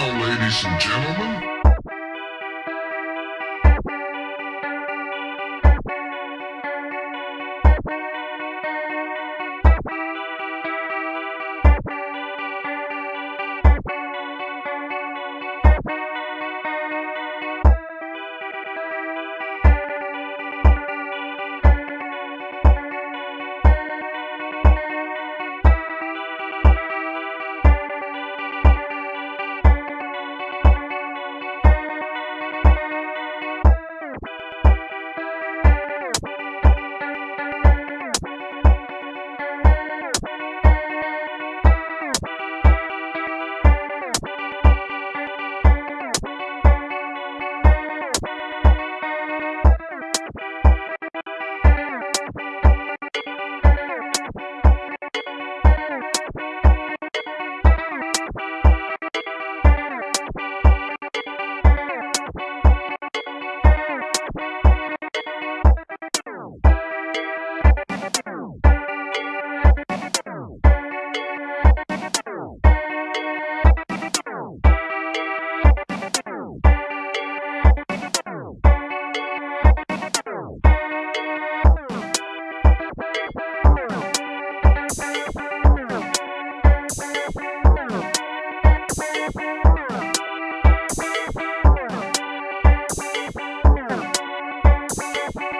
now, ladies and gentlemen. Bye.